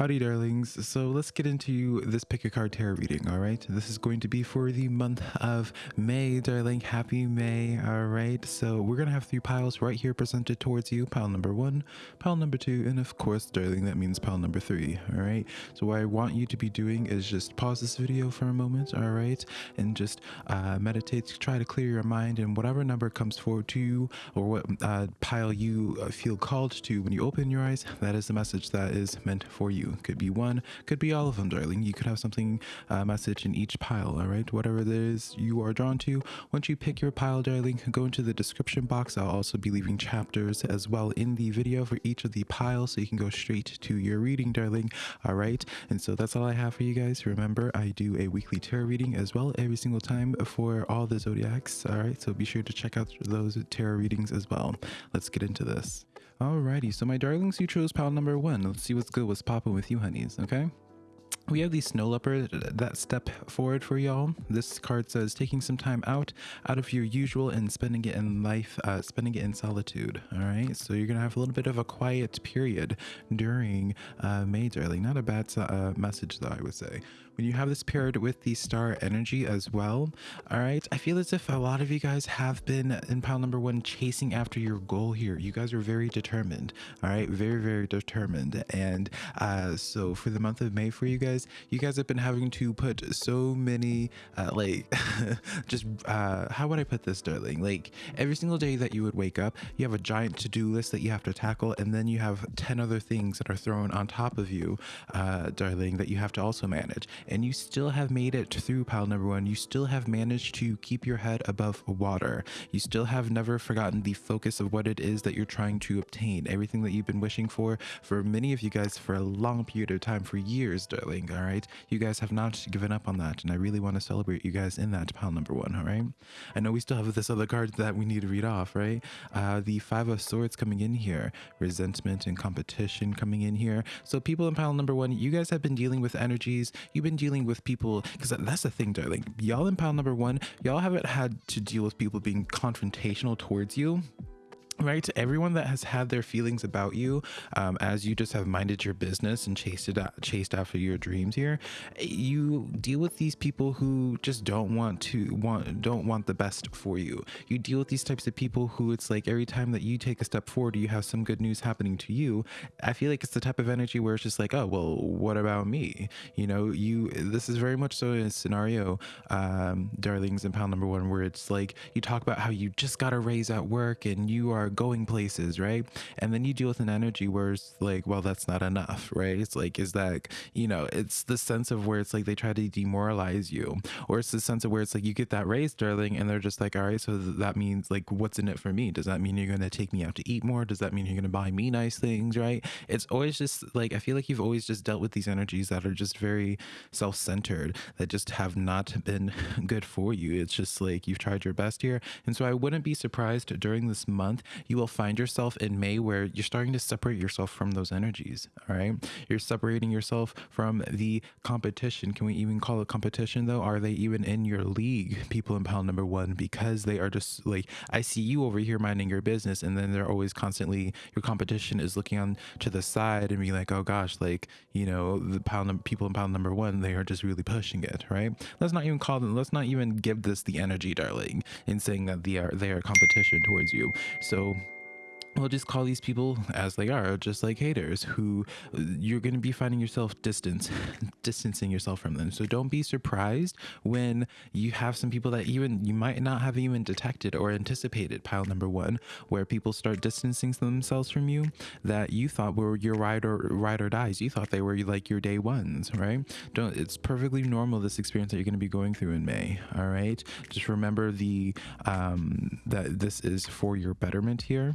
Howdy, darlings. So let's get into this pick a card tarot reading, all right? This is going to be for the month of May, darling. Happy May, all right? So we're going to have three piles right here presented towards you. Pile number one, pile number two, and of course, darling, that means pile number three, all right? So what I want you to be doing is just pause this video for a moment, all right? And just uh, meditate, try to clear your mind, and whatever number comes forward to you or what uh, pile you uh, feel called to when you open your eyes, that is the message that is meant for you. Could be one, could be all of them, darling. You could have something, uh, message in each pile, all right? Whatever it is you are drawn to. Once you pick your pile, darling, go into the description box. I'll also be leaving chapters as well in the video for each of the piles so you can go straight to your reading, darling. All right. And so that's all I have for you guys. Remember, I do a weekly tarot reading as well every single time for all the zodiacs. All right. So be sure to check out those tarot readings as well. Let's get into this. Alrighty, so my darlings, you chose pile number one. Let's see what's good, what's popping with you, honeys, okay? We have the snow leopard that step forward for y'all. This card says taking some time out, out of your usual and spending it in life, uh, spending it in solitude. All right. So you're to have a little bit of a quiet period during uh, May, darling. Not a bad uh, message though, I would say. When you have this paired with the star energy as well, all right, I feel as if a lot of you guys have been in pile number one chasing after your goal here. You guys are very determined, all right, very, very determined. And uh, so for the month of May for you guys, you guys have been having to put so many, uh, like, just, uh, how would I put this, darling? Like every single day that you would wake up, you have a giant to do list that you have to tackle, and then you have 10 other things that are thrown on top of you, uh, darling, that you have to also manage and you still have made it through pile number one. You still have managed to keep your head above water. You still have never forgotten the focus of what it is that you're trying to obtain. Everything that you've been wishing for, for many of you guys for a long period of time, for years, darling. All right. You guys have not given up on that. And I really want to celebrate you guys in that pile number one. All right. I know we still have this other card that we need to read off, right? Uh, the Five of Swords coming in here, resentment and competition coming in here. So people in pile number one, you guys have been dealing with energies. You've been dealing with people because that's the thing darling. Y'all in pile number one y'all haven't had to deal with people being confrontational towards you right to everyone that has had their feelings about you um, as you just have minded your business and chased it chased after your dreams here you deal with these people who just don't want to want don't want the best for you. You deal with these types of people who it's like every time that you take a step forward you have some good news happening to you. I feel like it's the type of energy where it's just like oh well what about me? You know you this is very much so in a scenario um darlings in pound number one where it's like you talk about how you just got a raise at work and you are going places, right? And then you deal with an energy where it's like, well, that's not enough, right? It's like, is that, you know, it's the sense of where it's like they try to demoralize you, or it's the sense of where it's like you get that raise, darling, and they're just like, all right, so that means like, what's in it for me? Does that mean you're going to take me out to eat more? Does that mean you're going to buy me nice things, right? It's always just like, I feel like you've always just dealt with these energies that are just very self centered, that just have not been good for you. It's just like you've tried your best here. And so I wouldn't be surprised during this month you will find yourself in May where you're starting to separate yourself from those energies. All right. You're separating yourself from the competition. Can we even call it competition though? Are they even in your league, people in pile number one? Because they are just like, I see you over here minding your business, and then they're always constantly, your competition is looking on to the side and being like, oh gosh, like, you know, the pile number, people in pile number one, they are just really pushing it, right? Let's not even call them, let's not even give this the energy, darling, in saying that they are, they are competition towards you. So, so we'll just call these people as they are just like haters who you're going to be finding yourself distance distancing yourself from them. So don't be surprised when you have some people that even you might not have even detected or anticipated. Pile number one where people start distancing themselves from you that you thought were your ride or ride or dies. You thought they were like your day ones right? Don't it's perfectly normal this experience that you're going to be going through in may all right? Just remember the um that this is for your betterment here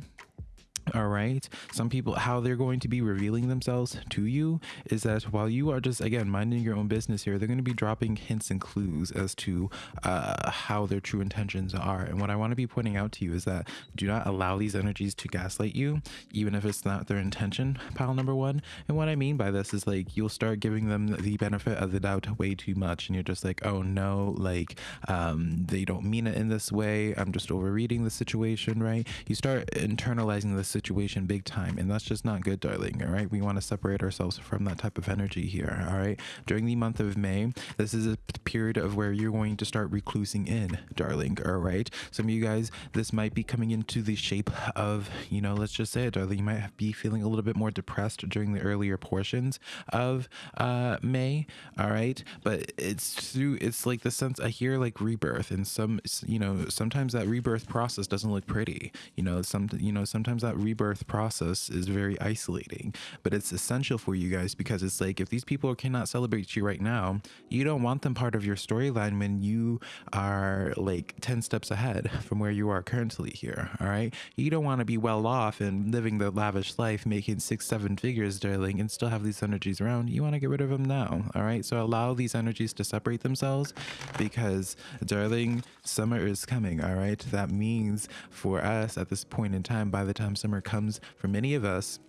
all right. Some people how they're going to be revealing themselves to you is that while you are just again minding your own business here they're going to be dropping hints and clues as to uh, how their true intentions are. And what i want to be pointing out to you is that do not allow these energies to gaslight you even if it's not their intention pile number one. And what i mean by this is like you'll start giving them the benefit of the doubt way too much and you're just like oh no like um, they don't mean it in this way. I'm just overreading the situation right? You start internalizing this situation big time and that's just not good darling all right? We want to separate ourselves from that type of energy here all right? During the month of may this is a period of where you're going to start reclusing in darling all right? Some of you guys this might be coming into the shape of you know let's just say it darling you might be feeling a little bit more depressed during the earlier portions of uh may all right? But it's through it's like the sense i hear like rebirth and some you know sometimes that rebirth process doesn't look pretty you know some you know sometimes that rebirth process is very isolating but it's essential for you guys because it's like if these people cannot celebrate you right now you don't want them part of your storyline when you are like 10 steps ahead from where you are currently here all right? You don't want to be well off and living the lavish life making six seven figures darling and still have these energies around. You want to get rid of them now all right? So allow these energies to separate themselves because darling summer is coming all right? That means for us at this point in time by the time summer comes for many of us.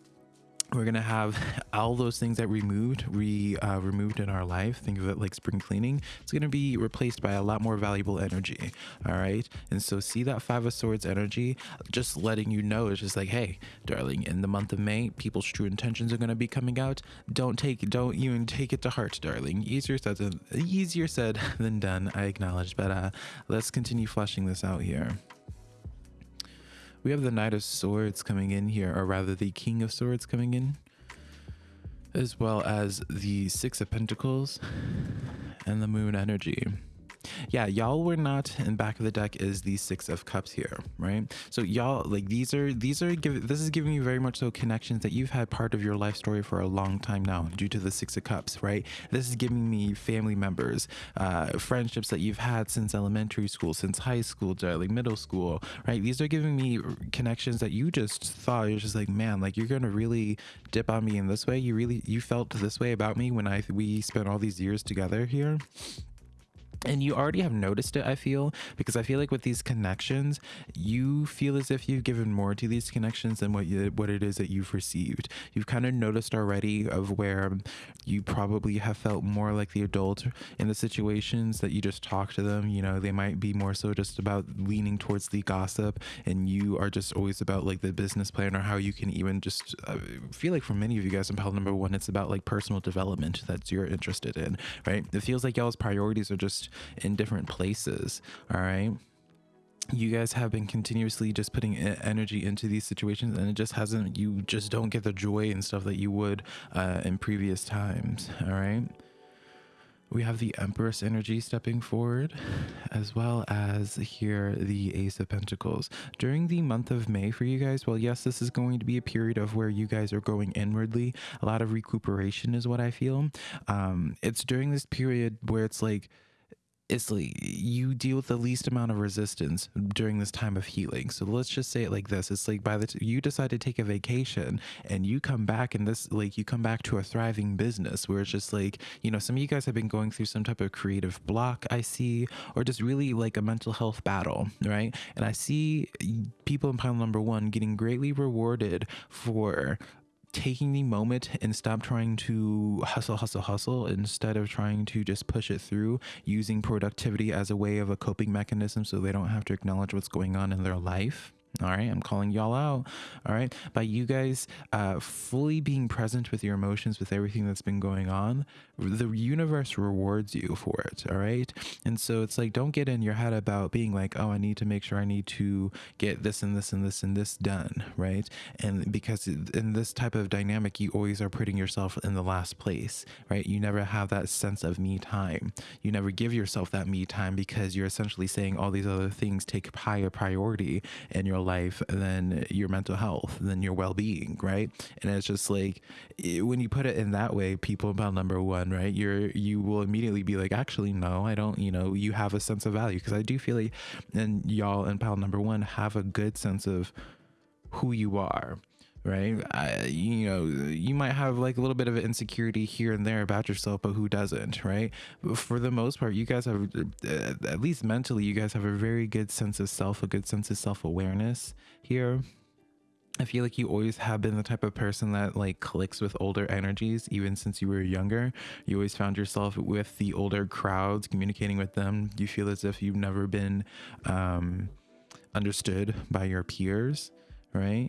We're gonna have all those things that removed re uh, removed in our life think of it like spring cleaning it's gonna be replaced by a lot more valuable energy all right? And so see that five of swords energy just letting you know it's just like hey darling in the month of may people's true intentions are gonna be coming out. Don't take don't even take it to heart darling. Easier said than easier said than done i acknowledge but uh let's continue fleshing this out here we have the Knight of Swords coming in here, or rather the King of Swords coming in, as well as the Six of Pentacles and the Moon energy yeah y'all were not in back of the deck is the six of cups here right? So y'all like these are these are give this is giving you very much so connections that you've had part of your life story for a long time now due to the six of cups right? This is giving me family members uh friendships that you've had since elementary school since high school like middle school right? These are giving me connections that you just thought you're just like man like you're gonna really dip on me in this way. You really you felt this way about me when i we spent all these years together here and you already have noticed it i feel because i feel like with these connections you feel as if you've given more to these connections than what you what it is that you've received. You've kind of noticed already of where you probably have felt more like the adult in the situations that you just talk to them. You know they might be more so just about leaning towards the gossip and you are just always about like the business plan or how you can even just uh, feel like for many of you guys in pile number one it's about like personal development that you're interested in right? It feels like y'all's priorities are just in different places. All right? You guys have been continuously just putting energy into these situations and it just hasn't you just don't get the joy and stuff that you would uh, in previous times all right? We have the empress energy stepping forward as well as here the ace of pentacles. During the month of may for you guys well yes this is going to be a period of where you guys are going inwardly. A lot of recuperation is what i feel. Um it's during this period where it's like it's like you deal with the least amount of resistance during this time of healing. So let's just say it like this: it's like by the t- you decide to take a vacation and you come back and this like you come back to a thriving business where it's just like you know some of you guys have been going through some type of creative block I see, or just really like a mental health battle, right? And I see people in pile number one getting greatly rewarded for taking the moment and stop trying to hustle, hustle, hustle instead of trying to just push it through using productivity as a way of a coping mechanism so they don't have to acknowledge what's going on in their life. All right, I'm calling y'all out. All right, by you guys uh, fully being present with your emotions, with everything that's been going on, the universe rewards you for it. All right, and so it's like don't get in your head about being like, oh, I need to make sure I need to get this and this and this and this done, right? And because in this type of dynamic, you always are putting yourself in the last place, right? You never have that sense of me time. You never give yourself that me time because you're essentially saying all these other things take higher priority in your life than your mental health, than your well being, right? And it's just like when you put it in that way, people about number one, right? You're you will immediately be like, actually, no, I don't. You know, you have a sense of value because I do feel like, and y'all in pile number one have a good sense of who you are right? I, you know, you might have like a little bit of insecurity here and there about yourself, but who doesn't, right? But for the most part, you guys have, uh, at least mentally, you guys have a very good sense of self, a good sense of self awareness here. I feel like you always have been the type of person that like clicks with older energies, even since you were younger. You always found yourself with the older crowds, communicating with them. You feel as if you've never been um, understood by your peers, right?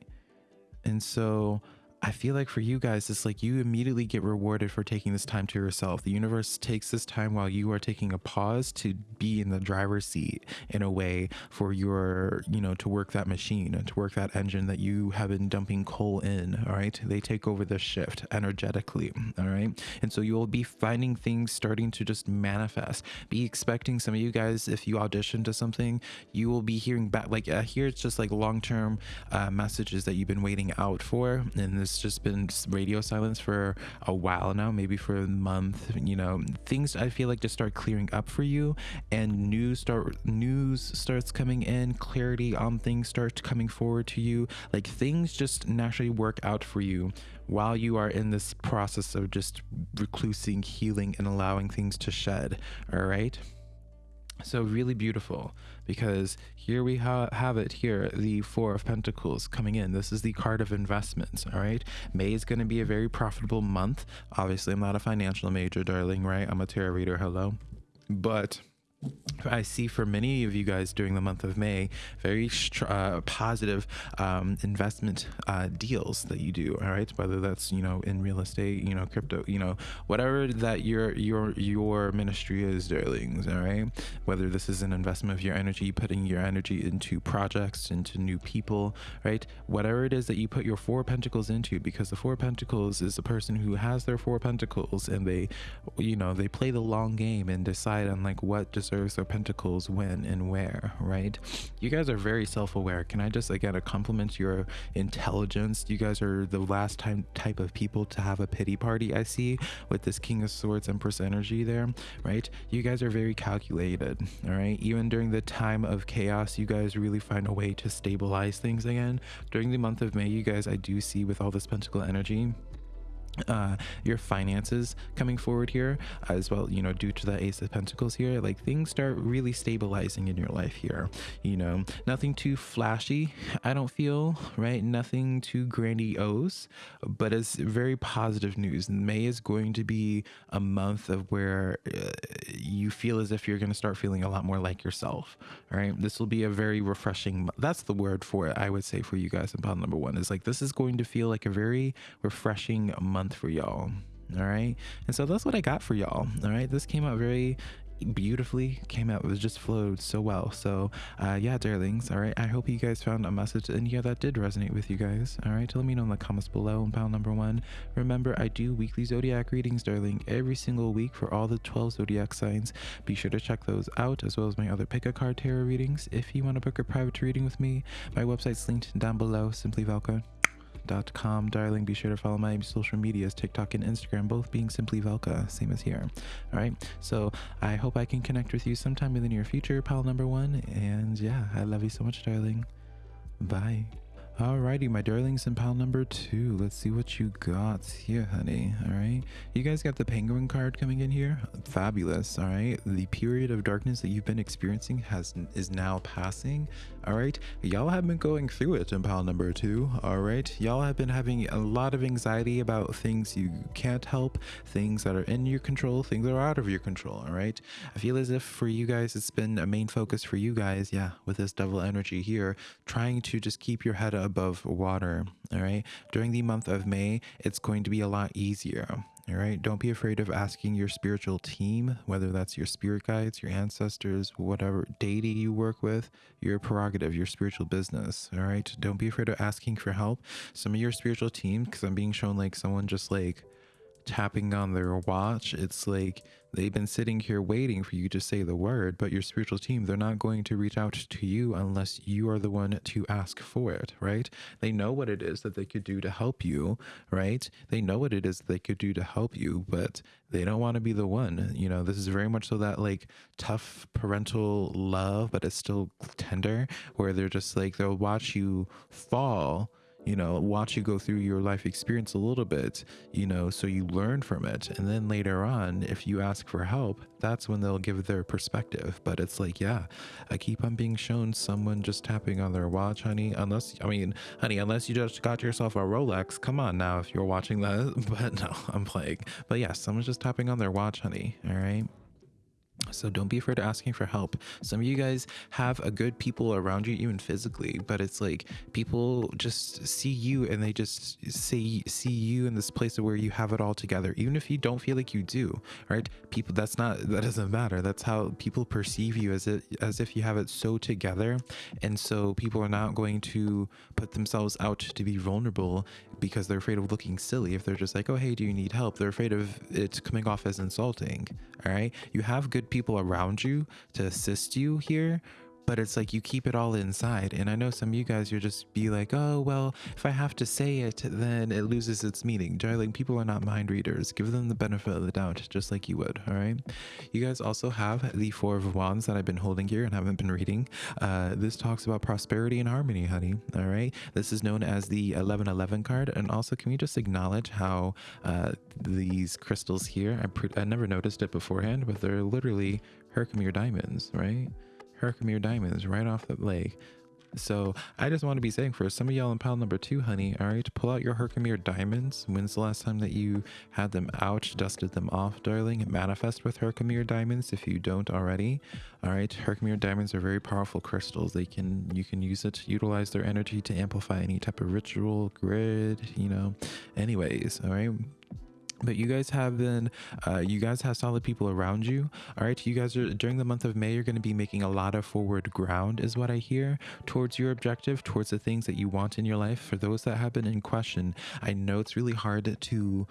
And so I feel like for you guys, it's like you immediately get rewarded for taking this time to yourself. The universe takes this time while you are taking a pause to be in the driver's seat in a way for your, you know, to work that machine, and to work that engine that you have been dumping coal in. All right. They take over the shift energetically. All right. And so you'll be finding things starting to just manifest. Be expecting some of you guys, if you audition to something, you will be hearing back. Like uh, here, it's just like long term uh, messages that you've been waiting out for. And this just been radio silence for a while now, maybe for a month. You know, things I feel like just start clearing up for you, and news start news starts coming in, clarity on things starts coming forward to you. Like things just naturally work out for you while you are in this process of just reclusing, healing, and allowing things to shed. All right. So really beautiful because here we ha- have it here, the Four of Pentacles coming in. This is the card of investments, all right? May is going to be a very profitable month. Obviously, I'm not a financial major, darling, right? I'm a tarot reader, hello. But I see for many of you guys during the month of May, very uh, positive um, investment uh, deals that you do. All right, whether that's you know in real estate, you know crypto, you know whatever that your your your ministry is, darlings. All right, whether this is an investment of your energy, putting your energy into projects, into new people, right? Whatever it is that you put your four pentacles into, because the four pentacles is a person who has their four pentacles and they, you know, they play the long game and decide on like what deserves their pentacles when and where, right? You guys are very self-aware. Can I just again compliment your intelligence? You guys are the last time type of people to have a pity party I see with this King of Swords Empress energy there, right? You guys are very calculated, all right? Even during the time of chaos, you guys really find a way to stabilize things again. During the month of May, you guys, I do see with all this pentacle energy, uh your finances coming forward here as well you know due to the ace of pentacles here like things start really stabilizing in your life here you know. Nothing too flashy i don't feel right? Nothing too grandiose but it's very positive news. May is going to be a month of where uh, you feel as if you're going to start feeling a lot more like yourself all right? This will be a very refreshing that's the word for it i would say for you guys in pile number one is like this is going to feel like a very refreshing month month for y'all. All right. And so that's what I got for y'all. All right. This came out very beautifully came out it was just flowed so well so uh yeah darlings all right i hope you guys found a message in here that did resonate with you guys all right let me know in the comments below and pile number one remember i do weekly zodiac readings darling every single week for all the 12 zodiac signs be sure to check those out as well as my other pick a card tarot readings if you want to book a private reading with me my website's linked down below simply velka com, darling. Be sure to follow my social medias, TikTok and Instagram, both being simply Velka, same as here. All right. So I hope I can connect with you sometime in the near future, pal number one. And yeah, I love you so much, darling. Bye. Alrighty, my darlings, and pile number two. Let's see what you got here, honey. Alright. You guys got the penguin card coming in here. Fabulous. Alright. The period of darkness that you've been experiencing has is now passing. Alright. Y'all have been going through it in pile number two. Alright. Y'all have been having a lot of anxiety about things you can't help, things that are in your control, things that are out of your control. Alright. I feel as if for you guys, it's been a main focus for you guys, yeah, with this devil energy here, trying to just keep your head up above water. All right. During the month of May, it's going to be a lot easier. All right. Don't be afraid of asking your spiritual team, whether that's your spirit guides, your ancestors, whatever deity you work with, your prerogative, your spiritual business. All right. Don't be afraid of asking for help. Some of your spiritual team, because I'm being shown like someone just like tapping on their watch. It's like they've been sitting here waiting for you to say the word, but your spiritual team, they're not going to reach out to you unless you are the one to ask for it, right? They know what it is that they could do to help you, right? They know what it is they could do to help you, but they don't want to be the one. You know, this is very much so that like tough parental love, but it's still tender, where they're just like, they'll watch you fall you know, watch you go through your life experience a little bit, you know, so you learn from it. And then later on, if you ask for help, that's when they'll give their perspective. But it's like, yeah, I keep on being shown someone just tapping on their watch, honey. Unless, I mean, honey, unless you just got yourself a Rolex, come on now if you're watching that. But no, I'm playing. But yeah, someone's just tapping on their watch, honey. All right. So don't be afraid of asking for help. Some of you guys have a good people around you, even physically, but it's like people just see you and they just say see you in this place where you have it all together, even if you don't feel like you do. Right? People, that's not that doesn't matter. That's how people perceive you as it as if you have it so together, and so people are not going to put themselves out to be vulnerable because they're afraid of looking silly. If they're just like, oh hey, do you need help? They're afraid of it coming off as insulting. All right, you have good people people around you to assist you here but it's like you keep it all inside. And I know some of you guys, you'll just be like, oh, well, if I have to say it, then it loses its meaning. Darling, people are not mind readers. Give them the benefit of the doubt, just like you would. All right. You guys also have the Four of Wands that I've been holding here and haven't been reading. Uh, this talks about prosperity and harmony, honey. All right. This is known as the 1111 card. And also, can we just acknowledge how uh, these crystals here, I, I never noticed it beforehand, but they're literally Herkimer diamonds, right? Herkimer diamonds right off the lake. So I just want to be saying for some of y'all in pile number two, honey, all right, pull out your Herkimer diamonds. When's the last time that you had them out, dusted them off, darling? Manifest with Herkimer diamonds if you don't already. All right, Herkimer diamonds are very powerful crystals. They can, you can use it utilize their energy to amplify any type of ritual, grid, you know. Anyways, all right but you guys have been uh, you guys have solid people around you. All right you guys are during the month of may you're going to be making a lot of forward ground is what i hear towards your objective towards the things that you want in your life. For those that have been in question i know it's really hard to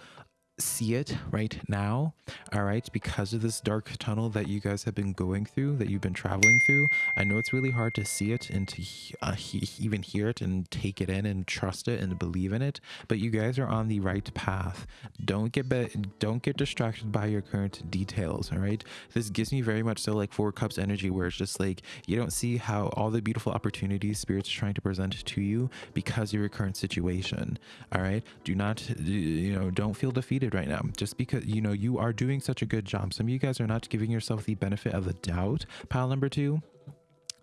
see it right now all right because of this dark tunnel that you guys have been going through that you've been traveling through i know it's really hard to see it and to uh, he even hear it and take it in and trust it and believe in it but you guys are on the right path. Don't get don't get distracted by your current details all right? This gives me very much so like four cups energy where it's just like you don't see how all the beautiful opportunities spirits are trying to present to you because of your current situation all right? Do not you know don't feel defeated right now just because you know you are doing such a good job. Some of you guys are not giving yourself the benefit of the doubt pile number two.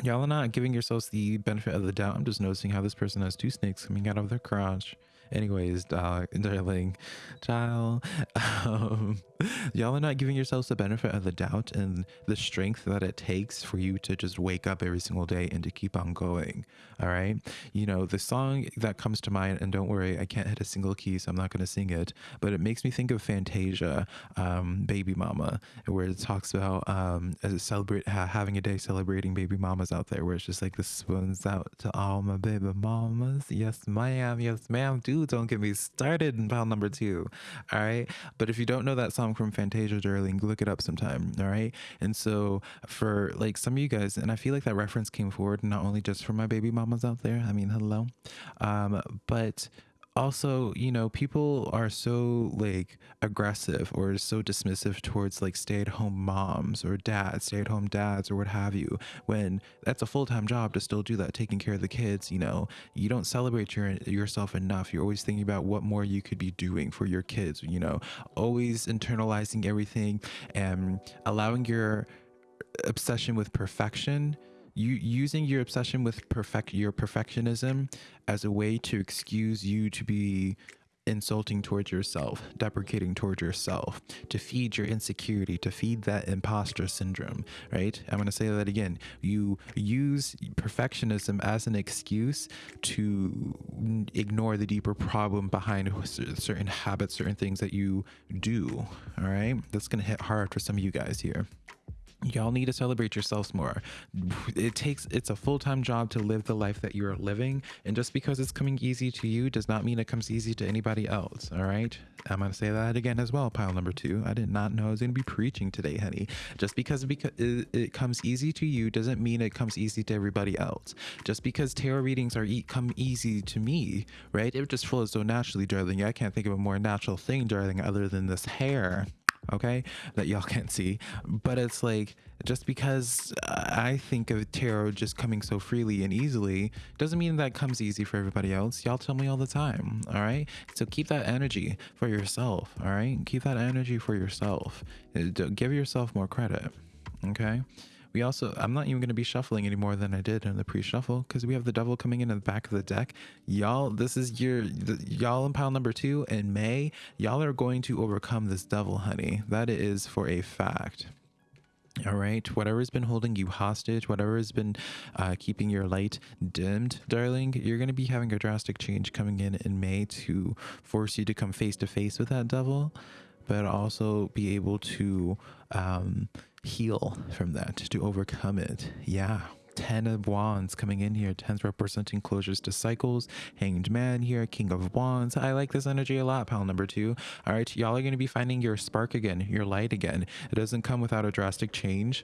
Y'all are not giving yourselves the benefit of the doubt. I'm just noticing how this person has two snakes coming out of their crotch anyways darling child um, y'all are not giving yourselves the benefit of the doubt and the strength that it takes for you to just wake up every single day and to keep on going all right? You know the song that comes to mind and don't worry i can't hit a single key so i'm not going to sing it but it makes me think of fantasia um, baby mama where it talks about um, celebrate ha having a day celebrating baby mamas out there where it's just like this one's out to all my baby mamas. Yes ma'am. Yes ma'am. Do don't get me started in pile number two all right but if you don't know that song from Fantasia Darling. Look it up sometime. All right. And so for like some of you guys, and I feel like that reference came forward not only just for my baby mamas out there. I mean, hello. Um, but also you know people are so like aggressive or so dismissive towards like stay-at-home moms or dads stay-at-home dads or what have you when that's a full-time job to still do that taking care of the kids you know? You don't celebrate your yourself enough. You're always thinking about what more you could be doing for your kids you know? Always internalizing everything and allowing your obsession with perfection you using your obsession with perfect your perfectionism as a way to excuse you to be insulting towards yourself, deprecating towards yourself, to feed your insecurity, to feed that imposter syndrome, right? I'm going to say that again. You use perfectionism as an excuse to ignore the deeper problem behind certain habits, certain things that you do, all right? That's going to hit hard for some of you guys here y'all need to celebrate yourselves more. It takes it's a full-time job to live the life that you're living and just because it's coming easy to you does not mean it comes easy to anybody else all right? I'm gonna say that again as well pile number two. I did not know i was gonna be preaching today honey. Just because it, comes easy to you doesn't mean it comes easy to everybody else. Just because tarot readings are come easy to me right? It just flows so naturally darling i can't think of a more natural thing darling other than this hair okay that y'all can't see. But it's like just because i think of tarot just coming so freely and easily doesn't mean that comes easy for everybody else. Y'all tell me all the time all right? So keep that energy for yourself all right? Keep that energy for yourself. Uh, give yourself more credit okay we also, I'm not even going to be shuffling any more than I did in the pre-shuffle because we have the devil coming in at the back of the deck. Y'all, this is your, y'all in pile number two in May, y'all are going to overcome this devil, honey. That is for a fact. All right, whatever has been holding you hostage, whatever has been uh, keeping your light dimmed, darling, you're going to be having a drastic change coming in in May to force you to come face to face with that devil, but also be able to um, heal from that, to overcome it. Yeah. 10 of wands coming in here 10s representing closures to cycles hanged man here king of wands i like this energy a lot pal number two all right y'all are going to be finding your spark again your light again it doesn't come without a drastic change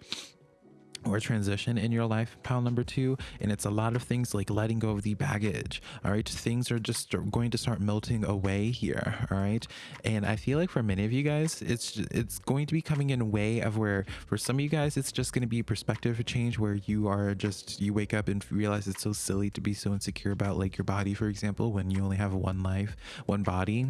or transition in your life pile number two and it's a lot of things like letting go of the baggage all right? Things are just going to start melting away here all right? And i feel like for many of you guys it's it's going to be coming in a way of where for some of you guys it's just going to be perspective change where you are just you wake up and realize it's so silly to be so insecure about like your body for example when you only have one life one body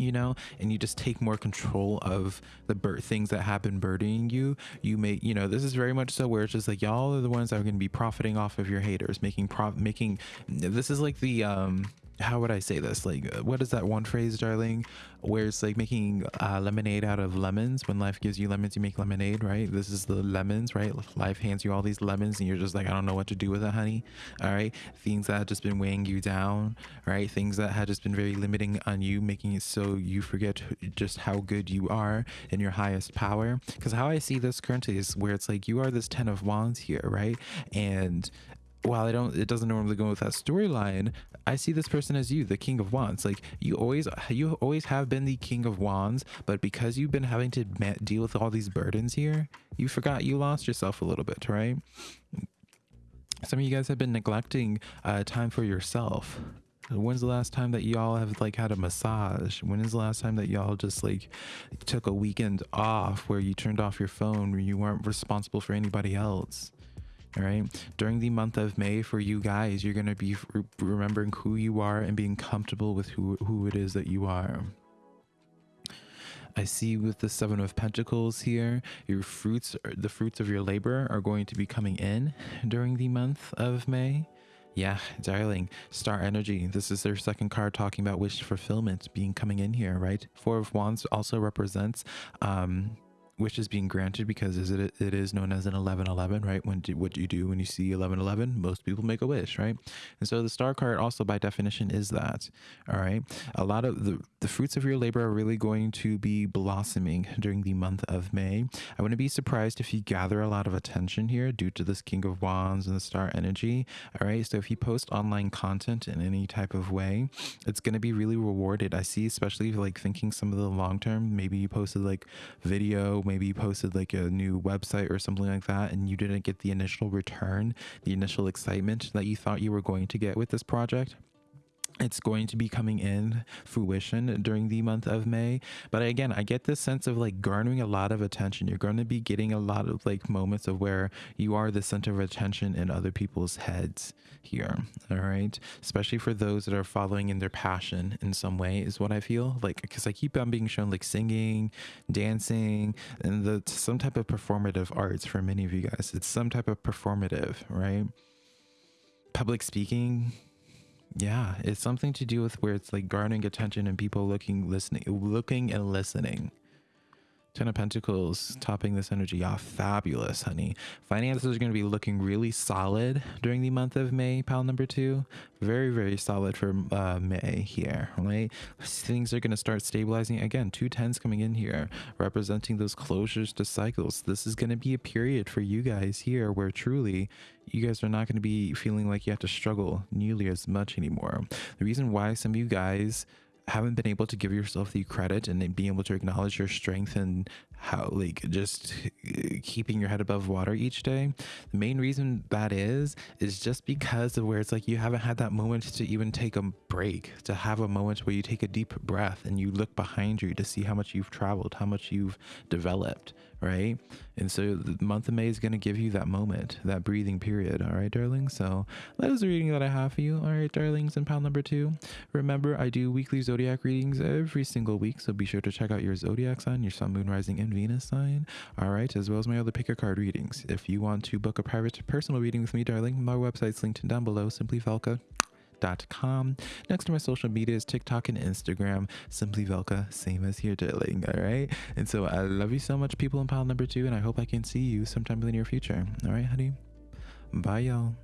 you know and you just take more control of the bird things that have been burdening you you may you know this is very much so where it's just like y'all are the ones that are going to be profiting off of your haters making prop making this is like the um how would I say this? Like, uh, what is that one phrase, darling, where it's like making uh, lemonade out of lemons? When life gives you lemons, you make lemonade, right? This is the lemons, right? Life hands you all these lemons, and you're just like, I don't know what to do with it, honey. All right, things that have just been weighing you down, right? Things that had just been very limiting on you, making it so you forget just how good you are in your highest power. Because how I see this currently is where it's like you are this ten of wands here, right? And while I don't, it doesn't normally go with that storyline. I see this person as you, the King of Wands. Like you always, you always have been the King of Wands, but because you've been having to deal with all these burdens here, you forgot you lost yourself a little bit, right? Some of you guys have been neglecting uh, time for yourself. When's the last time that y'all have like had a massage? When is the last time that y'all just like took a weekend off where you turned off your phone, where you weren't responsible for anybody else? All right during the month of may for you guys you're going to be remembering who you are and being comfortable with who who it is that you are I see with the seven of pentacles here, your fruits, the fruits of your labor are going to be coming in during the month of May. Yeah, darling, star energy. This is their second card talking about wish fulfillment being coming in here, right? Four of wands also represents um, wish is being granted because is it it is known as an 1111 right? When do, what do you do when you see 1111 most people make a wish right? And so the star card also by definition is that all right? A lot of the the fruits of your labor are really going to be blossoming during the month of may. I wouldn't be surprised if you gather a lot of attention here due to this king of wands and the star energy all right? So if you post online content in any type of way it's going to be really rewarded. I see especially like thinking some of the long term maybe you posted like video maybe you posted like a new website or something like that and you didn't get the initial return, the initial excitement that you thought you were going to get with this project it's going to be coming in fruition during the month of May. But again, I get this sense of like garnering a lot of attention. You're going to be getting a lot of like moments of where you are the center of attention in other people's heads here. All right. Especially for those that are following in their passion in some way, is what I feel like. Because I keep on being shown like singing, dancing, and the some type of performative arts for many of you guys. It's some type of performative, right? Public speaking yeah, it's something to do with where it's like garnering attention and people looking, listening, looking and listening. Ten of Pentacles topping this energy off. Fabulous, honey. Finances are going to be looking really solid during the month of May, pal number two. Very, very solid for uh, May here, right? Things are going to start stabilizing. Again, two tens coming in here, representing those closures to cycles. This is going to be a period for you guys here where truly you guys are not going to be feeling like you have to struggle nearly as much anymore. The reason why some of you guys haven't been able to give yourself the credit and being able to acknowledge your strength and how like just uh, keeping your head above water each day the main reason that is is just because of where it's like you haven't had that moment to even take a break to have a moment where you take a deep breath and you look behind you to see how much you've traveled how much you've developed right? And so the month of May is going to give you that moment, that breathing period. All right, darling. So that is the reading that I have for you. All right, darlings, and pal number two. Remember, I do weekly zodiac readings every single week. So be sure to check out your zodiac sign, your sun, moon, rising, and Venus sign. All right, as well as my other pick a card readings. If you want to book a private personal reading with me, darling, my website's linked down below. Simplyvelka.com. Next to my social media is TikTok and Instagram, Simply Velka, same as here, darling. All right. And so I love you so much, people in pile number two, and I hope I can see you sometime in the near future. All right, honey. Bye, y'all.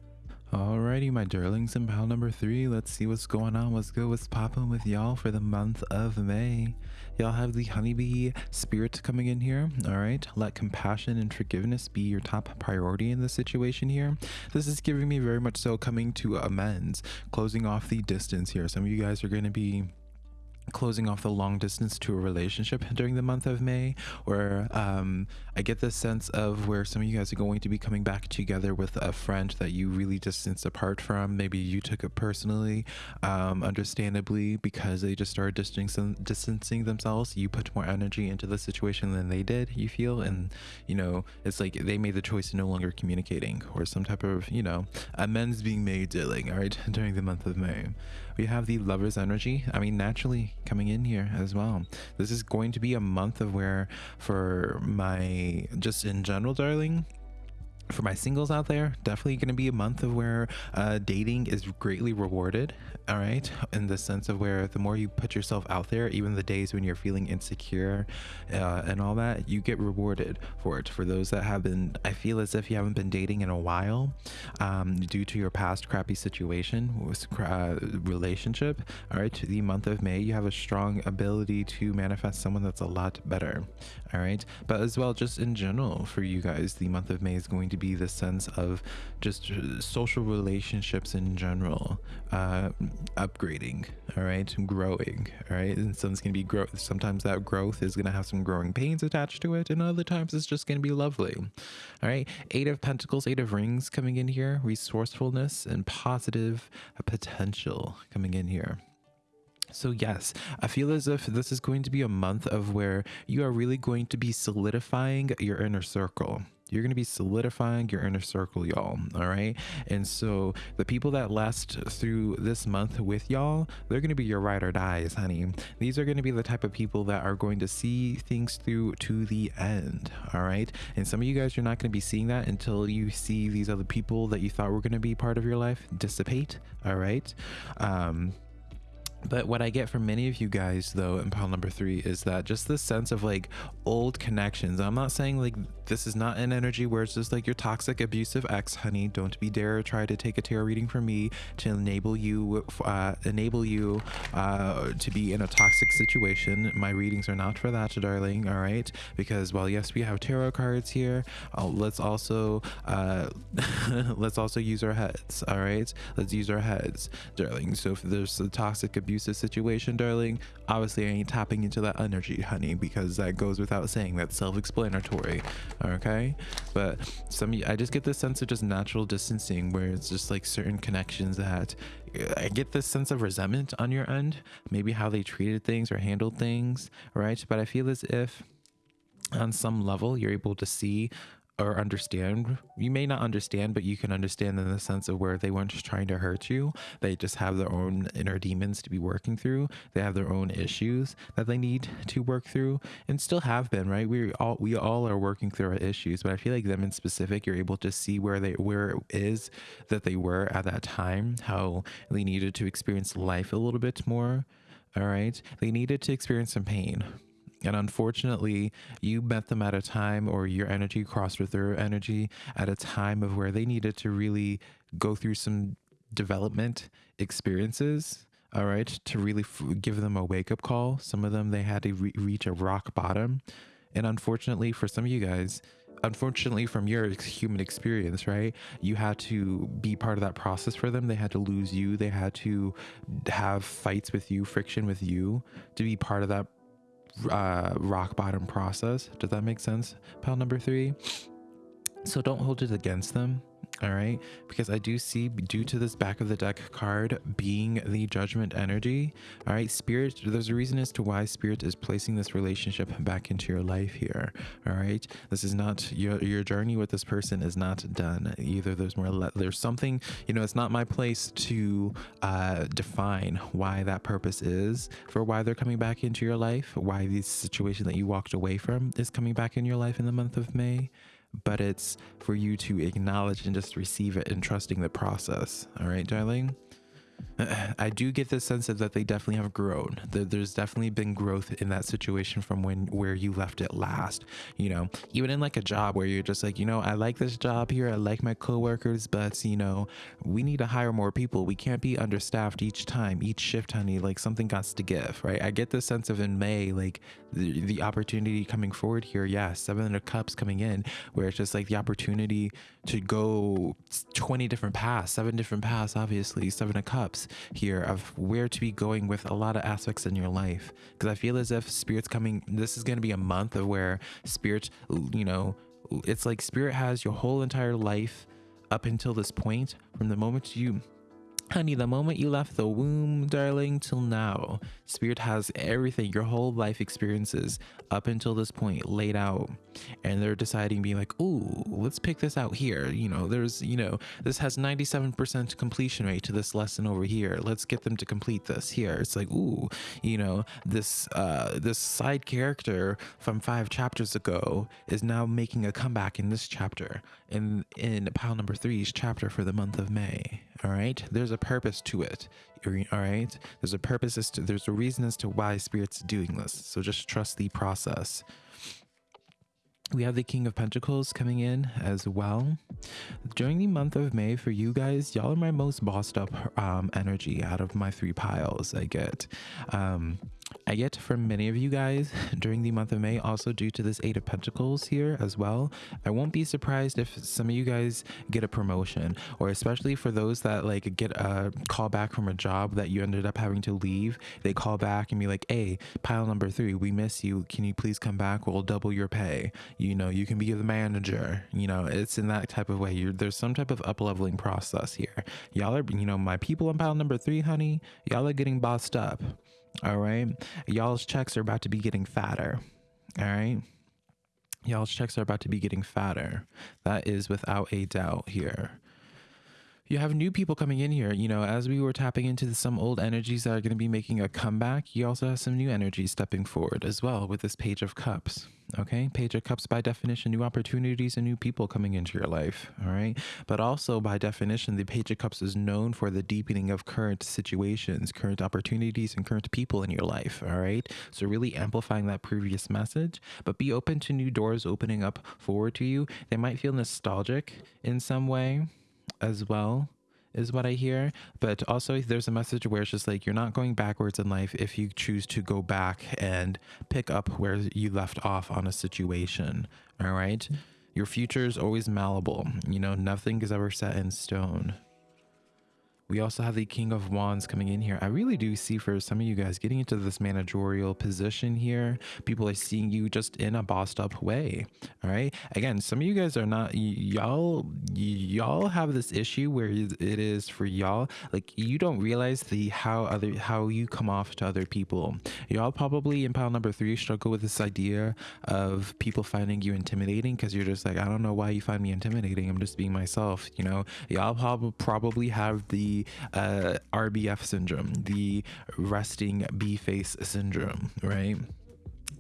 Alrighty, my darlings in pile number three. Let's see what's going on. What's good? What's popping with y'all for the month of May? Y'all have the honeybee spirit coming in here. All right. Let compassion and forgiveness be your top priority in this situation here. This is giving me very much so coming to amends, closing off the distance here. Some of you guys are going to be closing off the long distance to a relationship during the month of May, or um, I get the sense of where some of you guys are going to be coming back together with a friend that you really distanced apart from. Maybe you took it personally, um, understandably, because they just started distancing, distancing themselves. You put more energy into the situation than they did, you feel, and you know, it's like they made the choice to no longer communicating, or some type of, you know, amends being made, dealing, all right, during the month of May we have the lover's energy. I mean, naturally coming in here as well. This is going to be a month of where, for my, just in general, darling, for my singles out there definitely going to be a month of where uh, dating is greatly rewarded all right? In the sense of where the more you put yourself out there even the days when you're feeling insecure uh, and all that you get rewarded for it. For those that have been i feel as if you haven't been dating in a while um, due to your past crappy situation uh, relationship all right? The month of may you have a strong ability to manifest someone that's a lot better all right? But as well just in general for you guys the month of may is going to be the sense of just uh, social relationships in general uh, upgrading all right growing all right? And some's gonna be growth sometimes that growth is gonna have some growing pains attached to it and other times it's just gonna be lovely all right? Eight of pentacles eight of rings coming in here resourcefulness and positive potential coming in here. So, yes, I feel as if this is going to be a month of where you are really going to be solidifying your inner circle. You're going to be solidifying your inner circle, y'all. All right. And so, the people that last through this month with y'all, they're going to be your ride or dies, honey. These are going to be the type of people that are going to see things through to the end. All right. And some of you guys, you're not going to be seeing that until you see these other people that you thought were going to be part of your life dissipate. All right. Um, but what I get from many of you guys, though, in pile number three, is that just this sense of like old connections. I'm not saying like this is not an energy where it's just like your toxic, abusive ex, honey. Don't be dare try to take a tarot reading from me to enable you, uh, enable you uh, to be in a toxic situation. My readings are not for that, darling. All right, because while yes, we have tarot cards here, uh, let's also uh, let's also use our heads. All right, let's use our heads, darling. So if there's a toxic, abusive situation, darling, obviously I ain't tapping into that energy, honey, because that goes without saying. That's self-explanatory okay? But some i just get this sense of just natural distancing where it's just like certain connections that uh, i get this sense of resentment on your end maybe how they treated things or handled things right? But i feel as if on some level you're able to see or understand. You may not understand, but you can understand in the sense of where they weren't just trying to hurt you. They just have their own inner demons to be working through. They have their own issues that they need to work through and still have been, right? We all we all are working through our issues, but I feel like them in specific, you're able to see where they where it is that they were at that time, how they needed to experience life a little bit more. All right. They needed to experience some pain and unfortunately, you met them at a time or your energy crossed with their energy at a time of where they needed to really go through some development experiences. All right, to really f- give them a wake up call. Some of them, they had to re- reach a rock bottom. And unfortunately, for some of you guys, unfortunately from your human experience right you had to be part of that process for them they had to lose you they had to have fights with you friction with you to be part of that uh, rock bottom process. Does that make sense? Pile number three. So don't hold it against them all right? Because i do see due to this back of the deck card being the judgment energy all right spirit there's a reason as to why spirit is placing this relationship back into your life here all right? This is not your your journey with this person is not done either. There's more there's something you know it's not my place to uh define why that purpose is for why they're coming back into your life why this situation that you walked away from is coming back in your life in the month of may but it's for you to acknowledge and just receive it and trusting the process. All right, darling? I do get the sense of that they definitely have grown. There's definitely been growth in that situation from when where you left it last. You know, even in like a job where you're just like, you know, I like this job here, I like my coworkers, but you know, we need to hire more people. We can't be understaffed each time, each shift, honey. Like something got to give, right? I get the sense of in May, like the, the opportunity coming forward here. Yeah, seven of cups coming in, where it's just like the opportunity to go 20 different paths, seven different paths, obviously, seven of cups here of where to be going with a lot of aspects in your life. Because I feel as if Spirit's coming, this is going to be a month of where Spirit, you know, it's like Spirit has your whole entire life up until this point from the moment you Honey, the moment you left the womb, darling, till now, Spirit has everything, your whole life experiences up until this point laid out. And they're deciding, being like, ooh, let's pick this out here. You know, there's, you know, this has 97% completion rate to this lesson over here. Let's get them to complete this here. It's like, ooh, you know, this, uh, this side character from five chapters ago is now making a comeback in this chapter. In, in pile number three's chapter for the month of May. All right. There's a purpose to it. All right. There's a purpose as to, there's a reason as to why spirit's doing this. So just trust the process. We have the King of Pentacles coming in as well. During the month of May for you guys, y'all are my most bossed up um, energy out of my three piles I get. Um, I get from many of you guys during the month of May, also due to this Eight of Pentacles here as well. I won't be surprised if some of you guys get a promotion, or especially for those that like get a call back from a job that you ended up having to leave. They call back and be like, hey, pile number three, we miss you. Can you please come back? We'll double your pay. You know, you can be the manager. You know, it's in that type of way. You're, there's some type of up leveling process here. Y'all are, you know, my people on pile number three, honey, y'all are getting bossed up. All right. Y'all's checks are about to be getting fatter. All right. Y'all's checks are about to be getting fatter. That is without a doubt here you have new people coming in here. You know, as we were tapping into some old energies that are going to be making a comeback, you also have some new energies stepping forward as well with this Page of Cups. Okay, Page of Cups by definition, new opportunities and new people coming into your life. All right, but also by definition, the Page of Cups is known for the deepening of current situations, current opportunities, and current people in your life. All right, so really amplifying that previous message, but be open to new doors opening up forward to you. They might feel nostalgic in some way as well is what I hear. But also, there's a message where it's just like you're not going backwards in life if you choose to go back and pick up where you left off on a situation. All right. Mm-hmm. Your future is always malleable. You know, nothing is ever set in stone. We also have the King of Wands coming in here. I really do see for some of you guys getting into this managerial position here. People are seeing you just in a bossed up way. All right. Again, some of you guys are not, y'all, y'all have this issue where it is for y'all. Like you don't realize the how other, how you come off to other people. Y'all probably in pile number three struggle with this idea of people finding you intimidating because you're just like, I don't know why you find me intimidating. I'm just being myself. You know, y'all probably have the uh, RBF syndrome, the resting B face syndrome, right?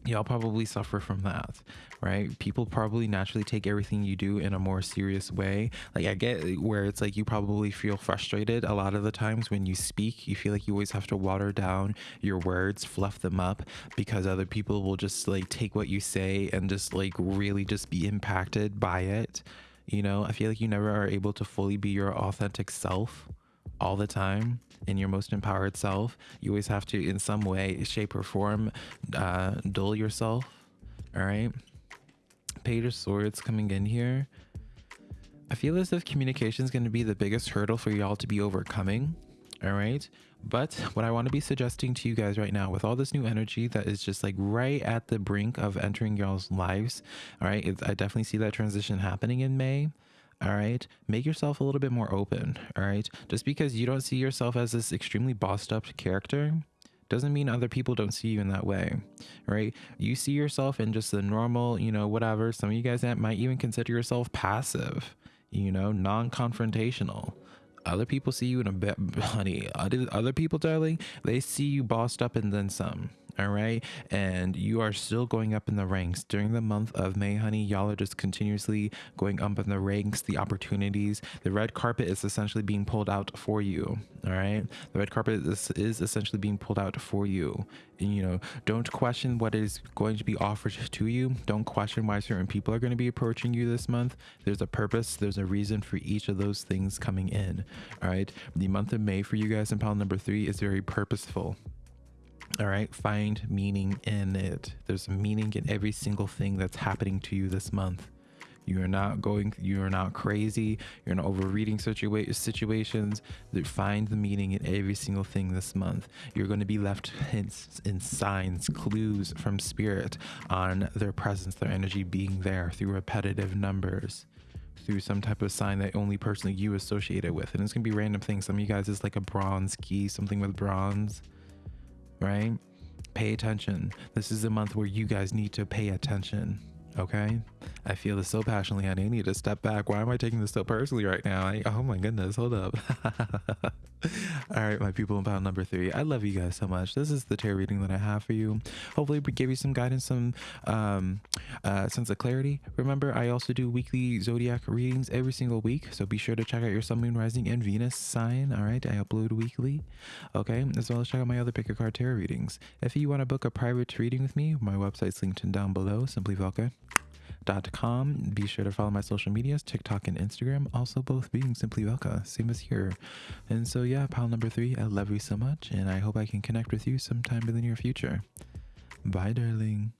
y'all probably suffer from that right? People probably naturally take everything you do in a more serious way. Like i get where it's like you probably feel frustrated a lot of the times when you speak. You feel like you always have to water down your words fluff them up because other people will just like take what you say and just like really just be impacted by it. You know i feel like you never are able to fully be your authentic self all the time in your most empowered self. You always have to, in some way, shape, or form, uh, dull yourself. All right. Page of Swords coming in here. I feel as if communication is going to be the biggest hurdle for y'all to be overcoming. All right. But what I want to be suggesting to you guys right now, with all this new energy that is just like right at the brink of entering y'all's lives, all right, I definitely see that transition happening in May all right make yourself a little bit more open all right just because you don't see yourself as this extremely bossed up character doesn't mean other people don't see you in that way right? You see yourself in just the normal you know whatever. Some of you guys might even consider yourself passive you know non-confrontational. Other people see you in a bit honey other, other people darling they see you bossed up and then some all right? And you are still going up in the ranks. During the month of may honey y'all are just continuously going up in the ranks the opportunities. The red carpet is essentially being pulled out for you. All right? The red carpet is, is essentially being pulled out for you. And, you know don't question what is going to be offered to you. Don't question why certain people are going to be approaching you this month. There's a purpose. There's a reason for each of those things coming in. All right? The month of may for you guys in pile number three is very purposeful all right, find meaning in it. There's meaning in every single thing that's happening to you this month. You are not going, you are not crazy. You're not overreading situa- situations. Find the meaning in every single thing this month. You're going to be left hints in signs, clues from spirit on their presence, their energy being there through repetitive numbers through some type of sign that only personally you associate it with. And it's gonna be random things. Some of you guys is like a bronze key, something with bronze right? Pay attention. This is a month where you guys need to pay attention. Okay. I feel this so passionately. I need to step back. Why am I taking this so personally right now? I, oh my goodness. Hold up. All right, my people in pile number three. I love you guys so much. This is the tarot reading that I have for you. Hopefully, we give you some guidance, some um, uh, sense of clarity. Remember, I also do weekly zodiac readings every single week. So be sure to check out your Sun, Moon, Rising, and Venus sign. All right, I upload weekly. Okay, as well as check out my other pick a card tarot readings. If you want to book a private reading with me, my website's linked in down below. Simply Velka com. Be sure to follow my social medias, TikTok and Instagram, also both being Simply Velka, same as here. And so, yeah, pile number three, I love you so much, and I hope I can connect with you sometime in the near future. Bye, darling.